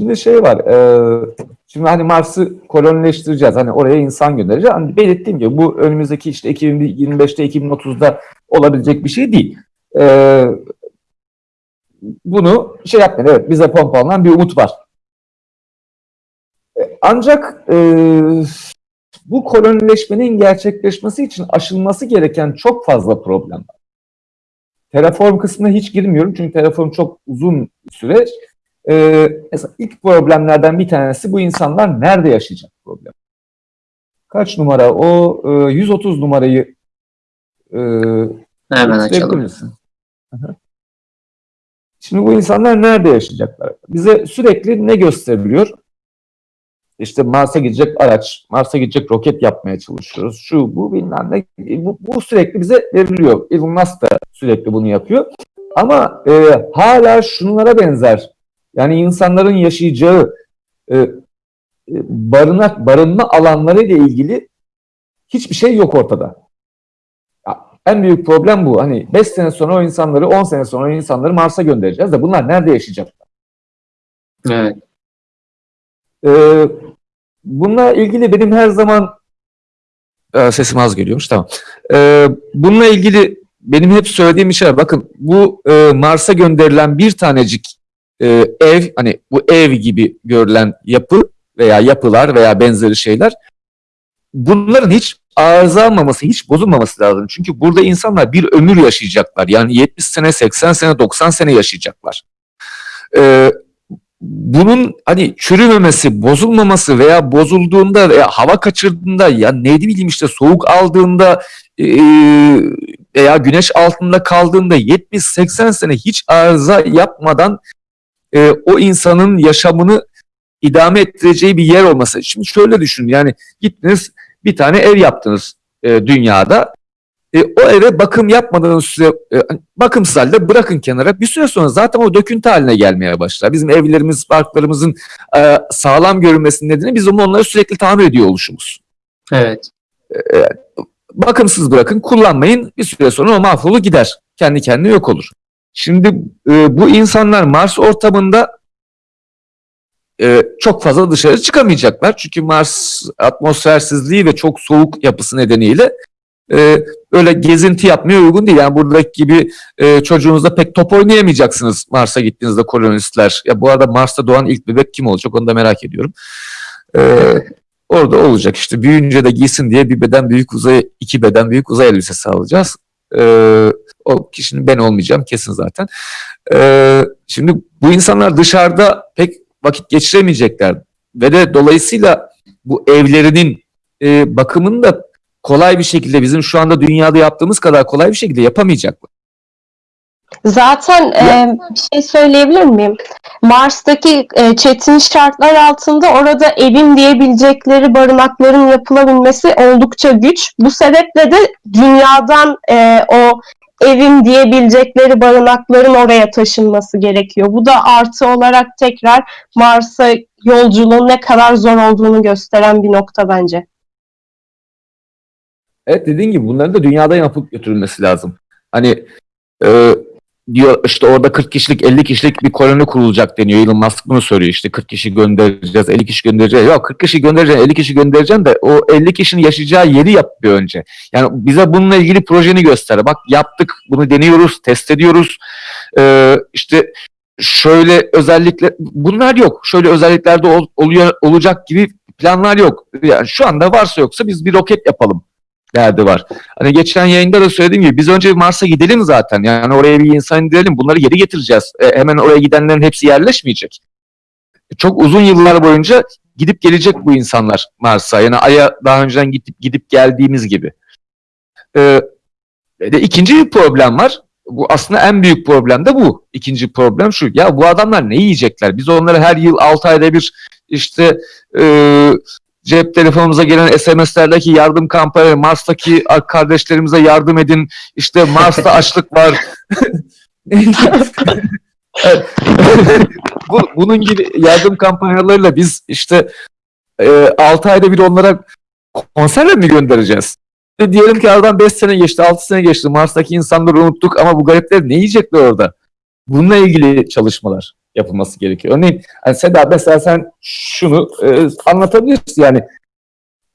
Şimdi şey var, e, şimdi hani Mars'ı kolonileştireceğiz, hani oraya insan göndereceğiz. Hani belirttiğim gibi bu önümüzdeki işte 2025'te, 2030'da olabilecek bir şey değil. E, bunu şey yapmayın, evet bize pompalanan bir umut var. E, Ancak e, bu kolonileşmenin gerçekleşmesi için aşılması gereken çok fazla problem var. Terraform kısmına hiç girmiyorum çünkü Terraform çok uzun süreç. Ee, mesela ilk problemlerden bir tanesi bu insanlar nerede yaşayacak problem. Kaç numara? O e, 130 numarayı e, Hemen açalım. misin? Şimdi bu insanlar nerede yaşayacaklar? Bize sürekli ne gösteriliyor? İşte Mars'a gidecek araç, Mars'a gidecek roket yapmaya çalışıyoruz. Şu, bu bilmem ne. Bu, bu sürekli bize veriliyor. Elon Musk da sürekli bunu yapıyor. Ama e, hala şunlara benzer. Yani insanların yaşayacağı e, e, barınak, barınma alanları ile ilgili hiçbir şey yok ortada. En büyük problem bu. Hani 5 sene sonra o insanları, 10 sene sonra o insanları Mars'a göndereceğiz de bunlar nerede yaşayacaklar? Evet. Ee, bununla ilgili benim her zaman Ee, sesim az geliyormuş tamam. Ee, bununla ilgili benim hep söylediğim bir şey var. Bakın bu e, Mars'a gönderilen bir tanecik e, ev hani bu ev gibi görülen yapı veya yapılar veya benzeri şeyler bunların hiç arızalanmaması, hiç bozulmaması lazım. Çünkü burada insanlar bir ömür yaşayacaklar. Yani 70 sene, 80 sene, 90 sene yaşayacaklar. Ee, bunun hani çürümemesi, bozulmaması veya bozulduğunda veya hava kaçırdığında ya ne bileyim işte soğuk aldığında e, veya güneş altında kaldığında 70-80 sene hiç arıza yapmadan e, o insanın yaşamını idame ettireceği bir yer olması. Şimdi şöyle düşün yani gittiniz bir tane ev yaptınız e, dünyada. E, o eve bakım yapmadığınız süre e, bakımsız halde bırakın kenara. Bir süre sonra zaten o döküntü haline gelmeye başlar. Bizim evlerimiz, parklarımızın e, sağlam görünmesinin nedeni bizim onları sürekli tamir ediyor oluşumuz. Evet. Bakımsız bırakın, kullanmayın. Bir süre sonra o mahvolur gider. Kendi kendine yok olur. Şimdi e, bu insanlar Mars ortamında e, çok fazla dışarı çıkamayacaklar. Çünkü Mars atmosfersizliği ve çok soğuk yapısı nedeniyle e, öyle gezinti yapmaya uygun değil. Yani buradaki gibi e, çocuğunuzla pek top oynayamayacaksınız Mars'a gittiğinizde kolonistler. Ya bu arada Mars'ta doğan ilk bebek kim olacak onu da merak ediyorum. E, orada olacak işte büyüyünce de giysin diye bir beden büyük uzay, iki beden büyük uzay elbisesi alacağız. E, o kişinin ben olmayacağım kesin zaten. E, şimdi bu insanlar dışarıda pek vakit geçiremeyecekler ve de dolayısıyla bu evlerinin e, bakımını da kolay bir şekilde bizim şu anda dünyada yaptığımız kadar kolay bir şekilde yapamayacaklar. Zaten e, bir şey söyleyebilir miyim? Mars'taki e, çetin şartlar altında orada evim diyebilecekleri barınakların yapılabilmesi oldukça güç. Bu sebeple de dünyadan e, o evim diyebilecekleri barınakların oraya taşınması gerekiyor. Bu da artı olarak tekrar Mars'a yolculuğun ne kadar zor olduğunu gösteren bir nokta bence. Evet dediğin gibi bunların da dünyada yapıp götürülmesi lazım. Hani e, diyor işte orada 40 kişilik 50 kişilik bir koloni kurulacak deniyor. Elon Musk bunu söylüyor işte 40 kişi göndereceğiz 50 kişi göndereceğiz. Yok 40 kişi göndereceksin 50 kişi göndereceksin de o 50 kişinin yaşayacağı yeri yap bir önce. Yani bize bununla ilgili projeni göster. Bak yaptık bunu deniyoruz test ediyoruz. E, işte şöyle özellikle bunlar yok. Şöyle özelliklerde ol, oluyor olacak gibi planlar yok. Yani şu anda varsa yoksa biz bir roket yapalım derdi var. Hani geçen yayında da söylediğim gibi biz önce Mars'a gidelim zaten. Yani oraya bir insan indirelim. Bunları geri getireceğiz. E, hemen oraya gidenlerin hepsi yerleşmeyecek. Çok uzun yıllar boyunca gidip gelecek bu insanlar Mars'a. Yani Ay'a daha önceden gidip gidip geldiğimiz gibi. E, de ikinci bir problem var. Bu aslında en büyük problem de bu. İkinci problem şu. Ya bu adamlar ne yiyecekler? Biz onları her yıl 6 ayda bir işte e, cep telefonumuza gelen SMS'lerdeki yardım kampanya, Mars'taki kardeşlerimize yardım edin, işte Mars'ta açlık var. Bu, bunun gibi yardım kampanyalarıyla biz işte e, 6 ayda bir onlara konserle mi göndereceğiz? E, diyelim ki aradan 5 sene geçti, 6 sene geçti. Mars'taki insanları unuttuk ama bu garipler ne yiyecekler orada? Bununla ilgili çalışmalar. Yapılması gerekiyor. Örneğin hani Seda mesela sen şunu e, anlatabilirsin yani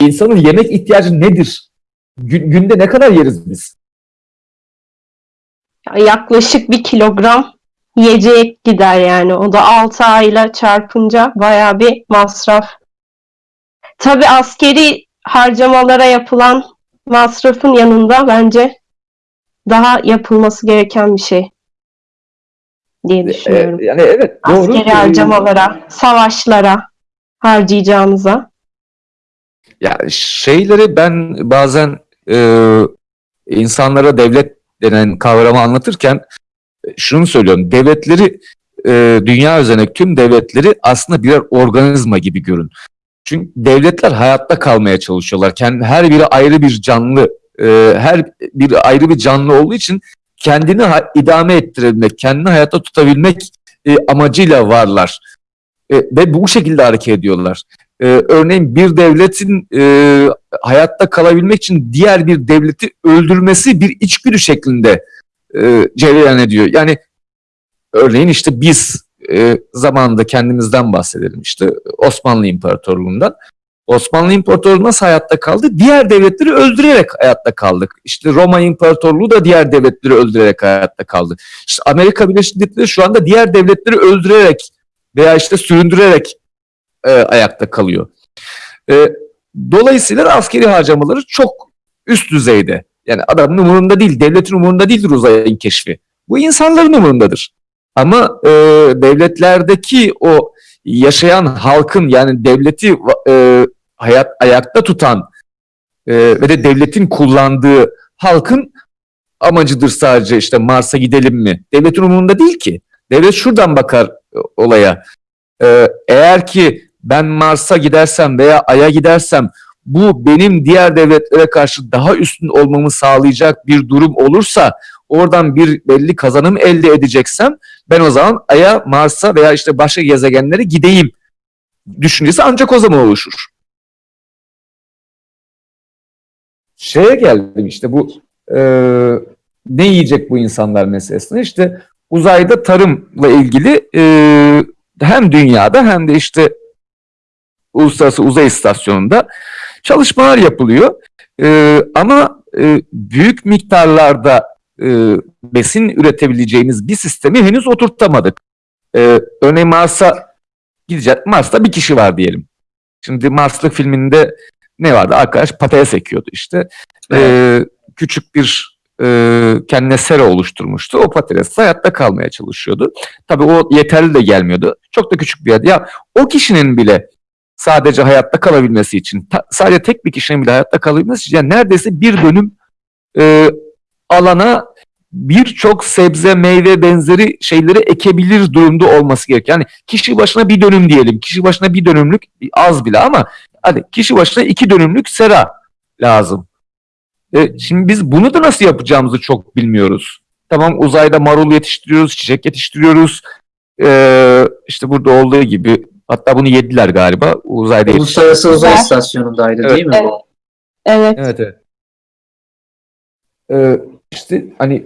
insanın yemek ihtiyacı nedir? Gün- günde ne kadar yeriz biz? Yaklaşık bir kilogram yiyecek gider yani. O da 6 ayla çarpınca bayağı bir masraf. Tabii askeri harcamalara yapılan masrafın yanında bence daha yapılması gereken bir şey diye E, düşünüyorum. yani evet doğru. Askeri E, harcamalara, savaşlara harcayacağımıza. Ya şeyleri ben bazen e, insanlara devlet denen kavramı anlatırken e, şunu söylüyorum. Devletleri e, dünya üzerindeki tüm devletleri aslında birer organizma gibi görün. Çünkü devletler hayatta kalmaya çalışıyorlar. Kendi, her biri ayrı bir canlı, e, her biri ayrı bir canlı olduğu için kendini idame ettirebilmek, kendini hayatta tutabilmek e, amacıyla varlar. E, ve bu şekilde hareket ediyorlar. E, örneğin bir devletin e, hayatta kalabilmek için diğer bir devleti öldürmesi bir içgüdü şeklinde e, cereyan ediyor. Yani örneğin işte biz e, zamanında kendimizden bahsedelim işte Osmanlı İmparatorluğu'ndan. Osmanlı İmparatorluğu nasıl hayatta kaldı? Diğer devletleri öldürerek hayatta kaldık. İşte Roma İmparatorluğu da diğer devletleri öldürerek hayatta kaldı. İşte Amerika Birleşik Devletleri şu anda diğer devletleri öldürerek veya işte süründürerek e, ayakta kalıyor. E, dolayısıyla askeri harcamaları çok üst düzeyde. Yani adamın umurunda değil, devletin umurunda değildir uzayın keşfi. Bu insanların umurundadır. Ama e, devletlerdeki o yaşayan halkın yani devleti e, hayat ayakta tutan e, ve de devletin kullandığı halkın amacıdır sadece işte Mars'a gidelim mi? Devletin umurunda değil ki. Devlet şuradan bakar e, olaya. E, eğer ki ben Mars'a gidersem veya Ay'a gidersem bu benim diğer devletlere karşı daha üstün olmamı sağlayacak bir durum olursa oradan bir belli kazanım elde edeceksem ben o zaman Ay'a, Mars'a veya işte başka gezegenlere gideyim düşüncesi ancak o zaman oluşur. Şeye geldim işte bu e, ne yiyecek bu insanlar meselesine işte uzayda tarımla ilgili e, hem dünyada hem de işte Uluslararası Uzay İstasyonu'nda çalışmalar yapılıyor. E, ama e, büyük miktarlarda e, besin üretebileceğimiz bir sistemi henüz oturtamadık. E, örneğin Mars'a gideceğiz. Mars'ta bir kişi var diyelim. Şimdi Marslık filminde ne vardı? Arkadaş patates ekiyordu işte. E, küçük bir e, kendine sera oluşturmuştu. O patates hayatta kalmaya çalışıyordu. Tabii o yeterli de gelmiyordu. Çok da küçük bir yer. Ya o kişinin bile sadece hayatta kalabilmesi için, ta- sadece tek bir kişinin bile hayatta kalabilmesi için yani neredeyse bir dönüm e, alana birçok sebze, meyve benzeri şeyleri ekebilir durumda olması gerekiyor. Yani kişi başına bir dönüm diyelim. Kişi başına bir dönümlük az bile ama hadi kişi başına iki dönümlük sera lazım. E, şimdi biz bunu da nasıl yapacağımızı çok bilmiyoruz. Tamam uzayda marul yetiştiriyoruz, çiçek yetiştiriyoruz. E, işte burada olduğu gibi hatta bunu yediler galiba uzayda. Uluslararası Uzay. İstasyonu'ndaydı Evet. değil mi bu? Evet. Evet evet. Ee, işte hani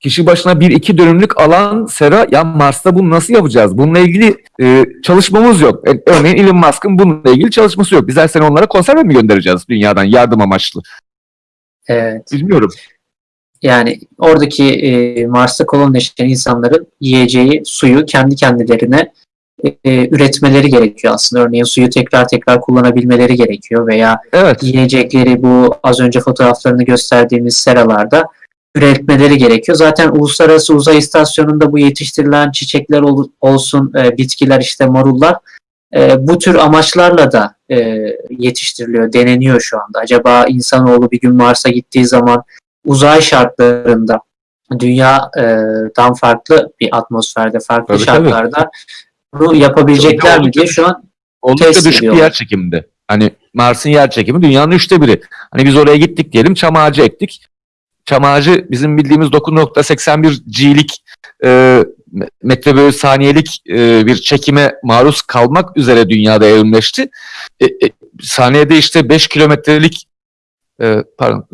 kişi başına bir iki dönümlük alan sera ya Mars'ta bunu nasıl yapacağız? Bununla ilgili e, çalışmamız yok. E, örneğin Elon Musk'ın bununla ilgili çalışması yok. Biz her sene onlara konserve mi göndereceğiz dünyadan yardım amaçlı? Evet. Bilmiyorum. Yani oradaki e, Mars'ta kolonileşen insanların yiyeceği, suyu kendi kendilerine e, üretmeleri gerekiyor aslında. Örneğin suyu tekrar tekrar kullanabilmeleri gerekiyor veya Evet. yiyecekleri bu az önce fotoğraflarını gösterdiğimiz seralarda üretmeleri gerekiyor. Zaten Uluslararası Uzay İstasyonu'nda bu yetiştirilen çiçekler ol- olsun, e, bitkiler işte marullar e, bu tür amaçlarla da e, yetiştiriliyor, deneniyor şu anda. Acaba insanoğlu bir gün Mars'a gittiği zaman uzay şartlarında dünyadan farklı bir atmosferde, farklı Tabii, tabii. şartlarda bunu yapabilecekler mi diye şu an Oldukça Test düşük bir ediyorlar. yer çekiminde. Hani Mars'ın yer çekimi dünyanın üçte biri. Hani biz oraya gittik diyelim çam ağacı ektik. Çam ağacı bizim bildiğimiz 9.81 G'lik e, metre bölü saniyelik e, bir çekime maruz kalmak üzere dünyada evrimleşti. E, e, saniyede işte 5 kilometrelik e, pardon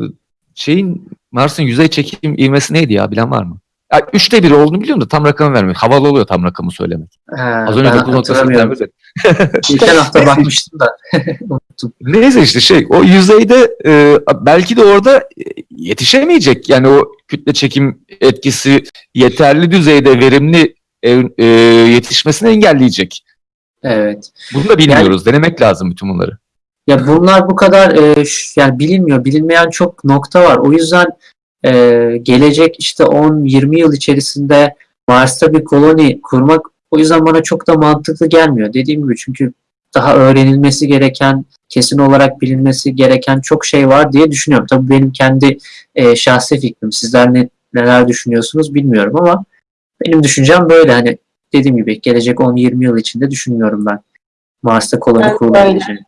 şeyin Mars'ın yüzey çekim ivmesi neydi ya bilen var mı? Ya, üçte biri olduğunu biliyorum da tam rakamı vermek. Havalı oluyor tam rakamı söylemek. Ha, Az önce ben 9.8 hatırlamıyorum. vermedi. Geçen hafta bakmıştım da. Neyse işte şey o yüzeyde e, belki de orada e, yetişemeyecek. Yani o kütle çekim etkisi yeterli düzeyde verimli e, e, yetişmesini engelleyecek. Evet. Bunu da bilmiyoruz. Denemek lazım bütün bunları. Ya bunlar bu kadar e, yani bilinmiyor. Bilinmeyen çok nokta var. O yüzden e, gelecek işte 10-20 yıl içerisinde Mars'ta bir koloni kurmak o yüzden bana çok da mantıklı gelmiyor. Dediğim gibi çünkü daha öğrenilmesi gereken, kesin olarak bilinmesi gereken çok şey var diye düşünüyorum. Tabii benim kendi e, şahsi fikrim. Sizler ne, neler düşünüyorsunuz bilmiyorum ama benim düşüncem böyle. Hani dediğim gibi gelecek 10-20 yıl içinde düşünmüyorum ben Mars'ta koloni kurulabileceğini.